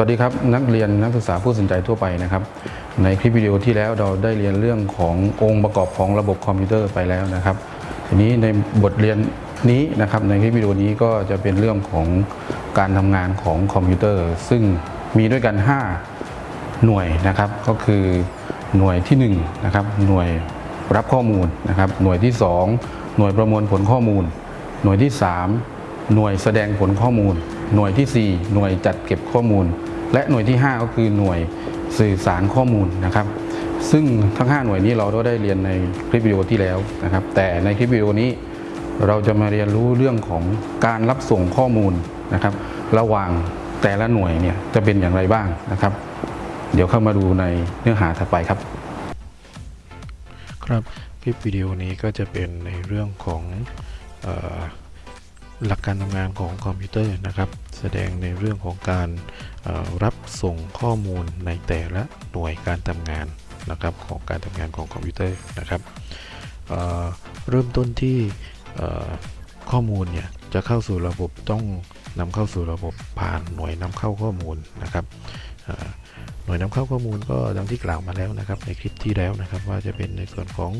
วัสดีครับ นักเรียนนักศึกษาผู้สนใจทั่วไปนะครับ ในคลิปวิดีโอที่แล้วเราได้เรียนเรื่องขององค์ประกอบของระบบคอมพิวเตอร์ไปแล้วนะครับ ทีนี้ในบทเรียนนี้นะครับในคลิปวิดีโอนี้ก็จะเป็นเรื่องของการทำงานของคอมพิวเตอร์ ซึ่งมีด้วยกัน 5 หน่วยนะครับ ก็คือหน่วยที่1นะครับหน่วยรับข้อมูลนะครับ หน่วยที่ 2 หน่วยประมวลผลข้อมูล หน่วยที่ 3 หน่วยแสดงผลข้อมูลหน่วยที่ 4 หน่วยจัดเก็บข้อมูล และหน่วยที่ 5 ก็คือหน่วยสื่อสารข้อมูลนะครับ ซึ่งทั้ง 5 หน่วยนี้เราก็ได้เรียนในคลิปวิดีโอที่แล้วนะครับ แต่ในคลิปวิดีโอนี้เราจะมาเรียนรู้เรื่องของการรับส่งข้อมูลนะครับ ระหว่างแต่ละหน่วยเนี่ยจะเป็นอย่างไรบ้างนะครับ เดี๋ยวเข้ามาดูในเนื้อหาถัดไปครับ ครับคลิปวิดีโอนี้ก็จะเป็นในเรื่องของ หลักการทำงานของคอมพิวเตอร์นะครับ แสดงในเรื่องของการรับส่งข้อมูลในแต่ละหน่วยการทำงานนะครับของการทำงานของคอมพิวเตอร์นะครับเริ่มต้นที่ข้อมูลเนี่ยจะเข้าสู่ระบบต้องนำเข้าสู่ระบบผ่านหน่วยนำเข้าข้อมูลนะครับหน่วยนำเข้าข้อมูลก็ดังที่กล่าวมาแล้วนะครับ ในคลิปที่แล้วนะครับว่าจะเป็นในส่วนของ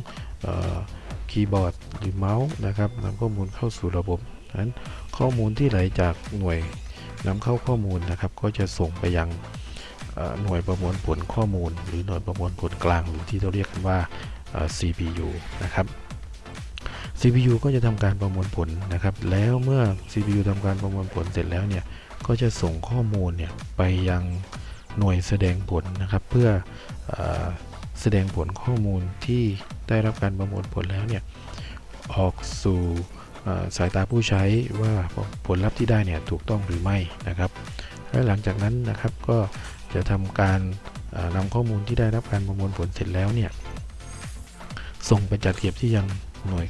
คีย์บอร์ดหรือเมาส์นะครับนำข้อมูลเข้าสู่ระบบ ดังนั้นข้อมูลที่ไหลจากหน่วยนำเข้าข้อมูลนะครับ ก็จะส่งไปยังหน่วยประมวลผลข้อมูล หรือหน่วยประมวลผลกลางหรือที่เราเรียกกันว่า CPU นะครับ CPU ก็จะทำการประมวลผลนะครับ แล้วเมื่อ CPU ทำการประมวลผลเสร็จแล้วเนี่ยก็จะส่งข้อมูลเนี่ยไปยังหน่วยแสดงผลนะครับ เพื่ออแสดงผลข้อมูลที่ได้รับการประมวลผลแล้วเนี่ยออกสู่ สายตาผู้ใช้ว่าผลลัพธ์ที่ได้เนี่ยถูกต้องหรือไม่นะครับ และหลังจากนั้นนะครับก็จะทำการเอ่อนำข้อมูลที่ได้รับการประมวลผลเสร็จแล้วเนี่ยส่งไปจัดเก็บที่ยังหน่วย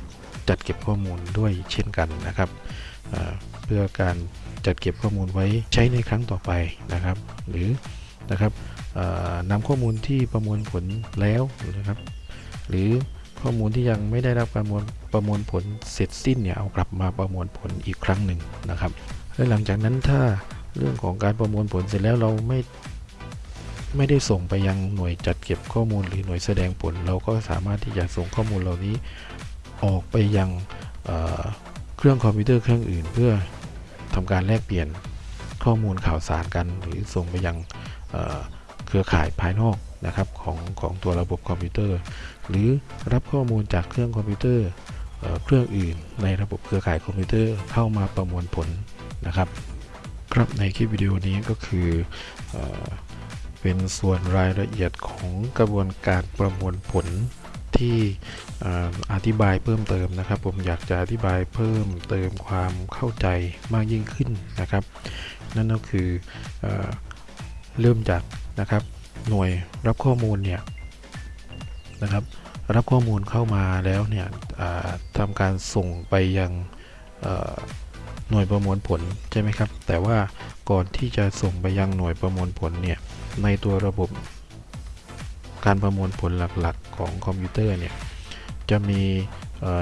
จัดเก็บข้อมูลด้วยเช่นกันนะครับเพื่อการจัดเก็บข้อมูลไว้ใช้ในครั้งต่อไปนะครับ หรือนะครับนำข้อมูลที่ประมวลผลแล้วนะครับ หรือข้อมูลที่ยังไม่ได้รับประมวล ประมวลผลเสร็จสิ้นเนี่ยเอากลับมาประมวลผลอีกครั้งหนึ่งนะครับ และหลังจากนั้นถ้าเรื่องของการประมวลผลเสร็จแล้วเราไม่ไม่ได้ส่งไปยังหน่วยจัดเก็บข้อมูลหรือหน่วยแสดงผล เราก็สามารถที่จะส่งข้อมูลเหล่านี้ออกไปยังเครื่องคอมพิวเตอร์เครื่องอื่น เพื่อทำการแลกเปลี่ยนข้อมูลข่าวสารกัน หรือส่งไปยังเครือข่ายภายนอกนะครับของของตัวระบบคอมพิวเตอร์ หรือรับข้อมูลจากเครื่องคอมพิวเตอร์ เครื่องอื่นในระบบเครือข่ายคอมพิวเตอร์เข้ามาประมวลผลนะครับครับในคลิปวิดีโอนี้ก็คือเอเป็นส่วนรายละเอียดของกระบวนการประมวลผลที่อ่อธิบายเพิ่มเติมนะครับ ผมอยากจะอธิบายเพิ่มเติมความเข้าใจมากยิ่งขึ้นนะครับ นั่นก็คือเอเริ่มจากนะครับหน่วยรับข้อมูลเนี่ยนะครับ รับข้อมูลเข้ามาแล้วเนี่ยทำการส่งไปยังหน่วยประมวลผลใช่ไหมครับ แต่ว่าก่อนที่จะส่งไปยังหน่วยประมวลผลเนี่ยในตัวระบบการประมวลผลหลักๆ ของคอมพิวเตอร์เนี่ยจะมี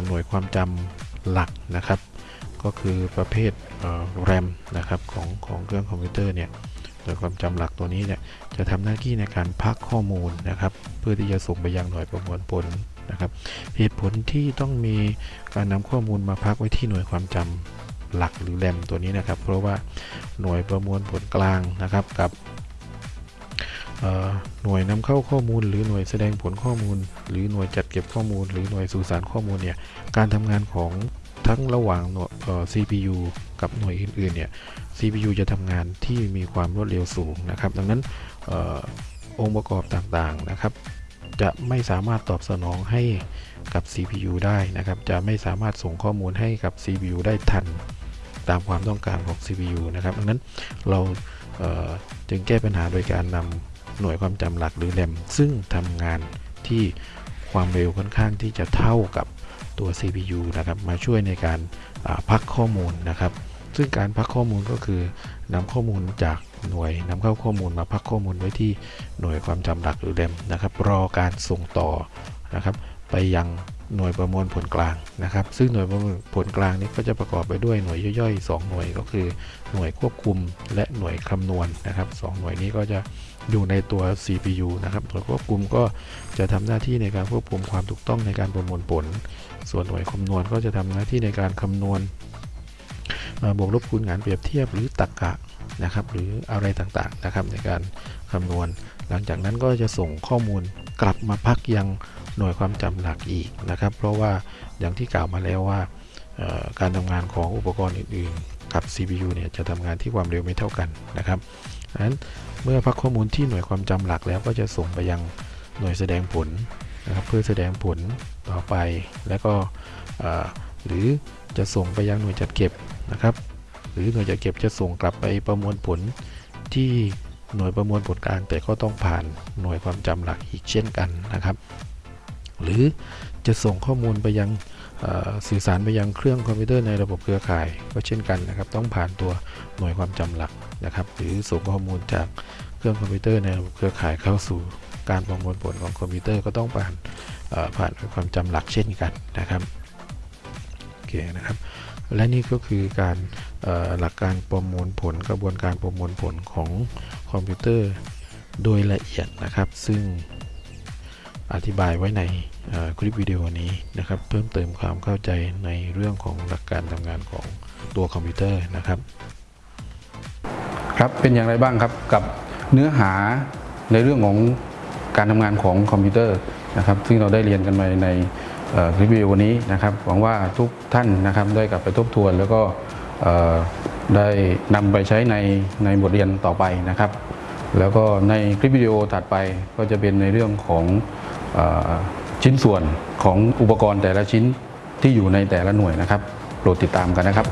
หน่วยความจำหลักนะครับ ก็คือประเภทเอ่อ RAM นะครับของของเครื่องคอมพิวเตอร์เนี่ย โดยความจำหลักตัวนี้เนี่ยจะทำหน้าที่ในการพักข้อมูลนะครับ เพื่อที่จะส่งไปยังหน่วยประมวลผลนะครับ เหตุผลที่ต้องมีการนำข้อมูลมาพักไว้ที่หน่วยความจำหลักหรือแรมตัวนี้นะครับ เพราะว่าหน่วยประมวลผลกลางนะครับกับหน่วยนำเข้าข้อมูล หรือหน่วยแสดงผลข้อมูล หรือหน่วยจัดเก็บข้อมูล หรือหน่วยสื่อสารข้อมูลเนี่ยการทำงานของ ทั้งระหว่างหน่วย CPU กับหน่วยอื่น ๆ เนี่ย CPU จะทำงานที่มีความรวดเร็วสูงนะครับ ดังนั้นอองค์ประกอบต่าง ๆ นะครับ จะไม่สามารถตอบสนองให้กับ CPU ได้นะครับ จะไม่สามารถส่งข้อมูลให้กับ CPU ได้ทันตามความต้องการของ CPU นะครับ ดังนั้นเราเจึงแก้ปัญหาโดยการนำหน่วยความจำหลักหรือแรมซึ่งทำงานที่ความเร็วค่อนข้างที่จะเท่ากับ ตัว CPU นะครับมาช่วยในการพักข้อมูลนะครับ ซึ่งการพักข้อมูลก็คือนำข้อมูลจากหน่วยนำเข้าข้อมูลมาพักข้อมูลไว้ที่หน่วยความจำหลักหรือเรมนะครับ รอการส่งต่อนะครับ ไปยัง หน่วยประมวลผลกลางนะครับ ซึ่งหน่วยประมวลผลกลางนี้ก็จะประกอบไปด้วยหน่วยย่อยๆ 2 หน่วยก็คือหน่วยควบคุมและหน่วยคำนวณนะครับสองหน่วยนี้ก็จะอยู่ในตัว CPU นะครับ หน่วยควบคุมก็จะทำหน้าที่ในการควบคุมความถูกต้องในการประมวลผล ส่วนหน่วยคำนวณก็จะทำหน้าที่ในการคำนวณบวกลบคูณหารเปรียบเทียบหรือตรรกะ นะครับ หรืออะไรต่างๆนะครับในการคำนวณ หลังจากนั้นก็จะส่งข้อมูลกลับมาพักยังหน่วยความจำหลักอีกนะครับ เพราะว่าอย่างที่กล่าวมาแล้วว่าการทำงานของอุปกรณ์อื่นๆ กับ CPU เนี่ยจะทำงานที่ความเร็วไม่เท่ากันนะครับดังนั้นเมื่อพักข้อมูลที่หน่วยความจำหลักแล้วก็จะส่งไปยังหน่วยแสดงผลนะครับเพื่อแสดงผลต่อไป แล้วก็หรือจะส่งไปยังหน่วยจัดเก็บนะครับ หรือหน่วยจัดเก็บจะส่งกลับไปประมวลผลที่หน่วยประมวลผลกลาง แต่ก็ต้องผ่านหน่วยความจำหลักอีกเช่นกันนะครับ หรือจะส่งข้อมูลไปยังสื่อสารไปยังเครื่องคอมพิวเตอร์ในระบบเครือข่าย ก็เช่นกันนะครับ ต้องผ่านตัวหน่วยความจำหลักนะครับ หรือส่งข้อมูลจากเครื่องคอมพิวเตอร์ในระบบเครือข่ายเข้าสู่การประมวลผลของคอมพิวเตอร์ก็ต้องผ่านผ่านหน่วยความจำหลักเช่นกันนะครับโอเคนะครับ และนี่ก็คือการหลักการประมวลผลกระบวนการประมวลผลของคอมพิวเตอร์โดยละเอียดนะครับ ซึ่งอธิบายไว้ในคลิปวิดีโอนี้นะครับ เพิ่มเติมความเข้าใจในเรื่องของหลักการทำงานของตัวคอมพิวเตอร์นะครับ ครับเป็นอย่างไรบ้างครับกับเนื้อหาในเรื่องของการทำงานของคอมพิวเตอร์นะครับ ซึ่งเราได้เรียนกันมาใน รีวิววันนี้นะครับหวังว่าทุกท่านนะครับได้กลับไปทบทวน แล้วก็ได้นำไปใช้ในในบทเรียนต่อไปนะครับ แล้วก็ในคลิปวิดีโอถัดไปก็จะเป็นในเรื่องของอชิ้นส่วนของอุปกรณ์แต่ละชิ้นที่อยู่ในแต่ละหน่วยนะครับโปรดติดตามกันนะครับ